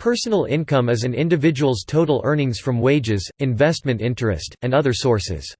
Personal income is an individual's total earnings from wages, investment interest, and other sources.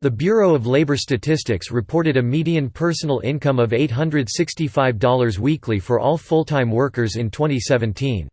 The Bureau of Labor Statistics reported a median personal income of $865 weekly for all full-time workers in 2017.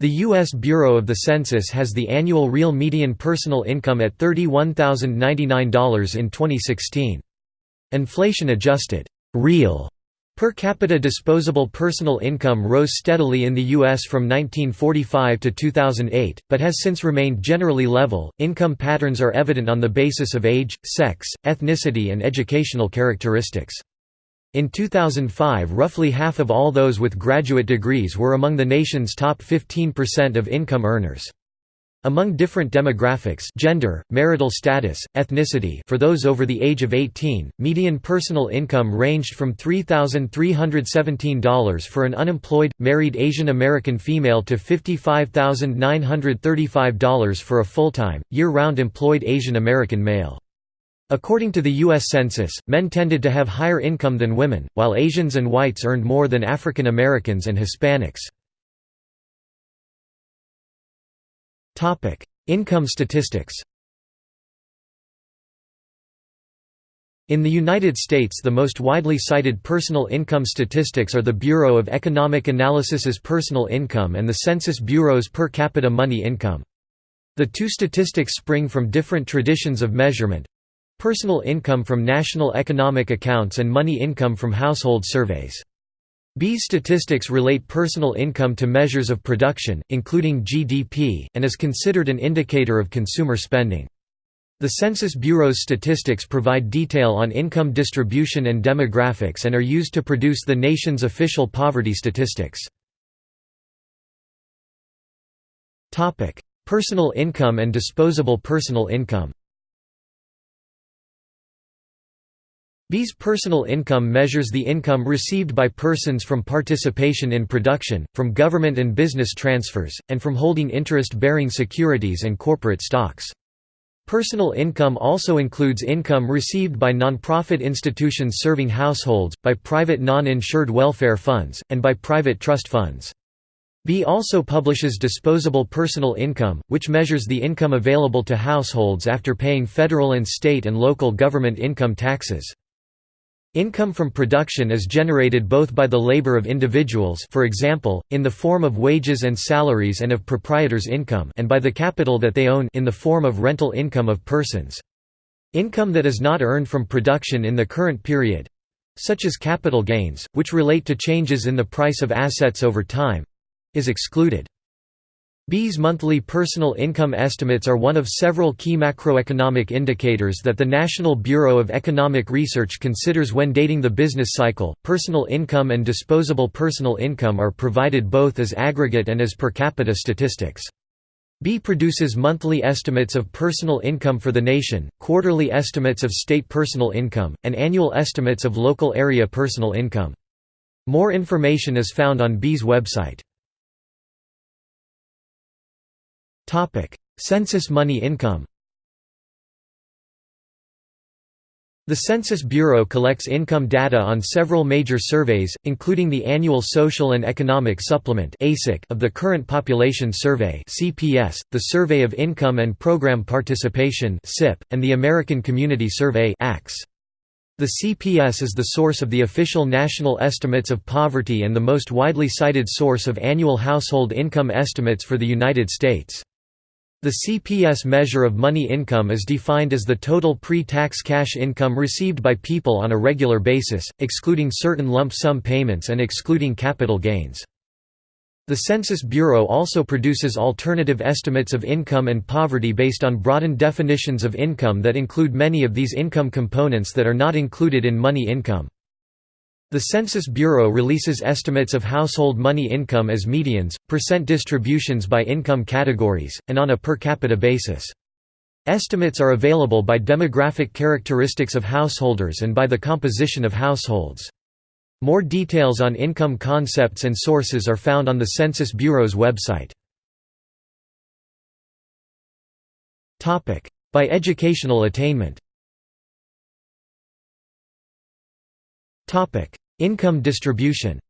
The U.S. Bureau of the Census has the annual real median personal income at $31,099 in 2016. Inflation-adjusted real Per capita disposable personal income rose steadily in the U.S. from 1945 to 2008, but has since remained generally level. Income patterns are evident on the basis of age, sex, ethnicity, and educational characteristics. In 2005, roughly half of all those with graduate degrees were among the nation's top 15% of income earners. Among different demographics gender, marital status, ethnicity for those over the age of 18, median personal income ranged from $3,317 for an unemployed, married Asian American female to $55,935 for a full-time, year-round employed Asian American male. According to the U.S. Census, men tended to have higher income than women, while Asians and whites earned more than African Americans and Hispanics. Topic: Income statistics. In the United States the most widely cited personal income statistics are the Bureau of Economic Analysis's personal income and the Census Bureau's per capita money income. The two statistics spring from different traditions of measurement personal income from national economic accounts and money income from household surveys. B's statistics relate personal income to measures of production, including GDP, and is considered an indicator of consumer spending. The Census Bureau's statistics provide detail on income distribution and demographics and are used to produce the nation's official poverty statistics. Personal income and disposable personal income B's personal income measures the income received by persons from participation in production, from government and business transfers, and from holding interest-bearing securities and corporate stocks. Personal income also includes income received by nonprofit institutions serving households, by private non-insured welfare funds, and by private trust funds. B also publishes disposable personal income, which measures the income available to households after paying federal and state and local government income taxes. Income from production is generated both by the labor of individuals for example, in the form of wages and salaries and of proprietors' income and by the capital that they own in the form of rental income of persons. Income that is not earned from production in the current period—such as capital gains, which relate to changes in the price of assets over time—is excluded. B's monthly personal income estimates are one of several key macroeconomic indicators that the National Bureau of Economic Research considers when dating the business cycle. Personal income and disposable personal income are provided both as aggregate and as per capita statistics. B produces monthly estimates of personal income for the nation, quarterly estimates of state personal income, and annual estimates of local area personal income. More information is found on B's website. Census money income The Census Bureau collects income data on several major surveys, including the annual Social and Economic Supplement of the Current Population Survey the Survey of Income and Program Participation and the American Community Survey The CPS is the source of the official national estimates of poverty and the most widely cited source of annual household income estimates for the United States. The CPS measure of money income is defined as the total pre-tax cash income received by people on a regular basis, excluding certain lump sum payments and excluding capital gains. The Census Bureau also produces alternative estimates of income and poverty based on broadened definitions of income that include many of these income components that are not included in money income. The Census Bureau releases estimates of household money income as medians, percent distributions by income categories, and on a per capita basis. Estimates are available by demographic characteristics of householders and by the composition of households. More details on income concepts and sources are found on the Census Bureau's website. By educational attainment Income distribution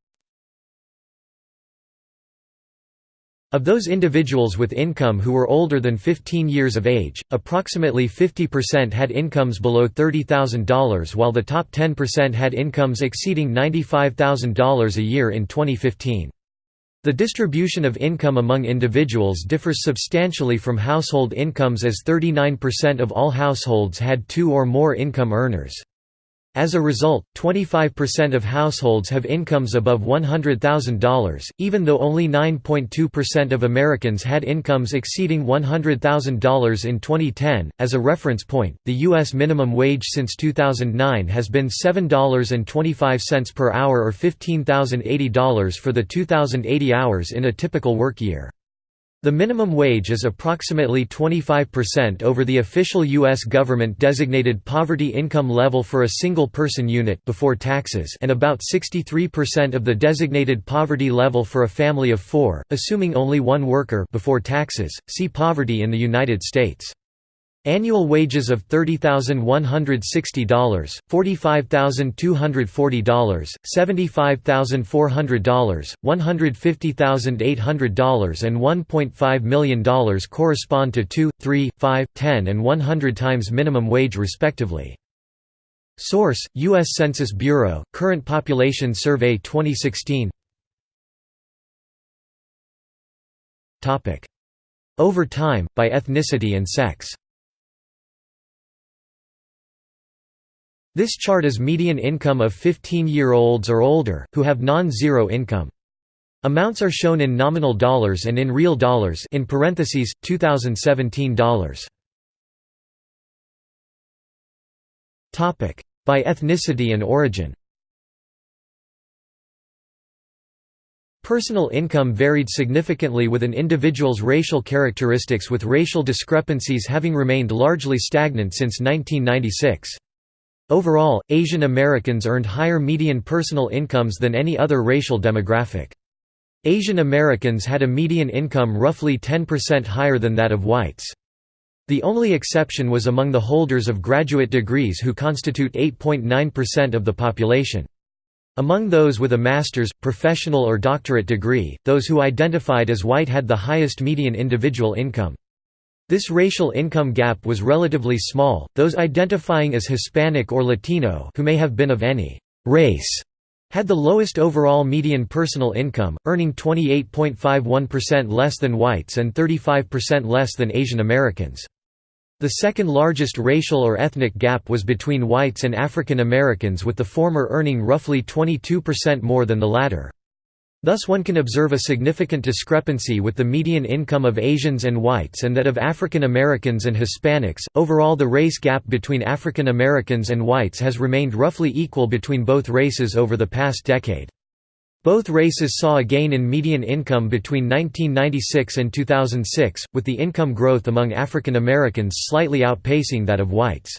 Of those individuals with income who were older than 15 years of age, approximately 50% had incomes below $30,000 while the top 10% had incomes exceeding $95,000 a year in 2015. The distribution of income among individuals differs substantially from household incomes as 39% of all households had two or more income earners. As a result, 25% of households have incomes above $100,000, even though only 9.2% of Americans had incomes exceeding $100,000 in 2010. As a reference point, the U.S. minimum wage since 2009 has been $7.25 per hour or $15,080 for the 2,080 hours in a typical work year. The minimum wage is approximately 25% over the official U.S. government-designated poverty income level for a single-person unit before taxes and about 63% of the designated poverty level for a family of four, assuming only one worker before taxes. See poverty in the United States. Annual wages of $30,160, $45,240, $75,400, $150,800 and $1.5 million correspond to 2, 3, 5, 10 and 100 times minimum wage respectively. Source: U.S. Census Bureau, Current Population Survey 2016 Over time, by ethnicity and sex This chart is median income of 15-year-olds or older, who have non-zero income. Amounts are shown in nominal dollars and in real dollars in parentheses, 2017 dollars. By ethnicity and origin Personal income varied significantly with an individual's racial characteristics with racial discrepancies having remained largely stagnant since 1996. Overall, Asian Americans earned higher median personal incomes than any other racial demographic. Asian Americans had a median income roughly 10% higher than that of whites. The only exception was among the holders of graduate degrees who constitute 8.9% of the population. Among those with a master's, professional or doctorate degree, those who identified as white had the highest median individual income. This racial income gap was relatively small, those identifying as Hispanic or Latino who may have been of any «race» had the lowest overall median personal income, earning 28.51% less than whites and 35% less than Asian Americans. The second largest racial or ethnic gap was between whites and African Americans with the former earning roughly 22% more than the latter. Thus one can observe a significant discrepancy with the median income of Asians and whites and that of African Americans and Hispanics. Overall, the race gap between African Americans and whites has remained roughly equal between both races over the past decade. Both races saw a gain in median income between 1996 and 2006, with the income growth among African Americans slightly outpacing that of whites.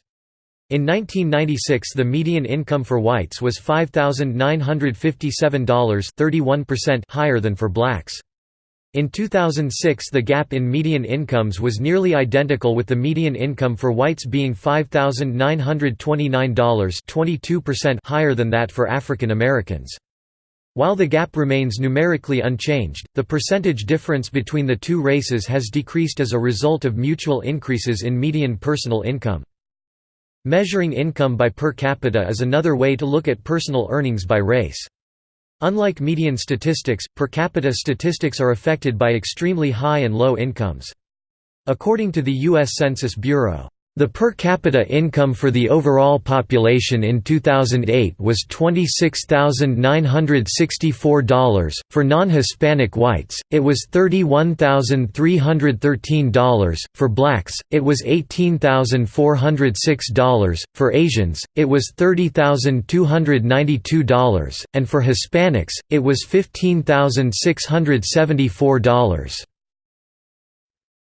In 1996 the median income for whites was $5,957 31% higher than for blacks. In 2006 the gap in median incomes was nearly identical with the median income for whites being $5,929 22% higher than that for African Americans. While the gap remains numerically unchanged, the percentage difference between the two races has decreased as a result of mutual increases in median personal income. Measuring income by per capita is another way to look at personal earnings by race. Unlike median statistics, per capita statistics are affected by extremely high and low incomes. According to the U.S. Census Bureau, the per capita income for the overall population in 2008 was $26,964, for non-Hispanic whites, it was $31,313, for blacks, it was $18,406, for Asians, it was $30,292, and for Hispanics, it was $15,674.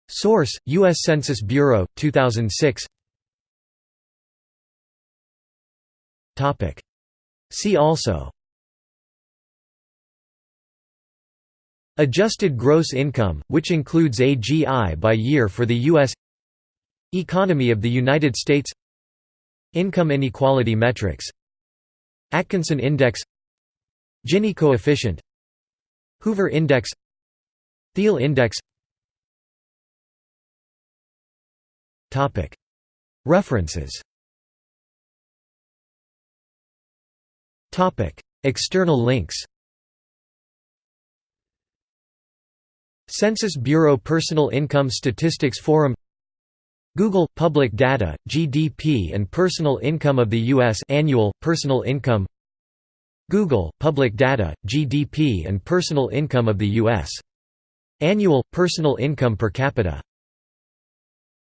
Source: U.S. Census Bureau, 2006. Topic. See also. Adjusted gross income, which includes AGI by year for the U.S. Economy of the United States Income inequality metrics Atkinson Index Gini coefficient Hoover Index Theil Index References. External links. Census Bureau Personal Income Statistics Forum. Google Public Data, GDP and Personal Income of the U.S. Annual, Personal Income. Google Public Data, GDP and Personal Income of the U.S. Annual, Personal Income per capita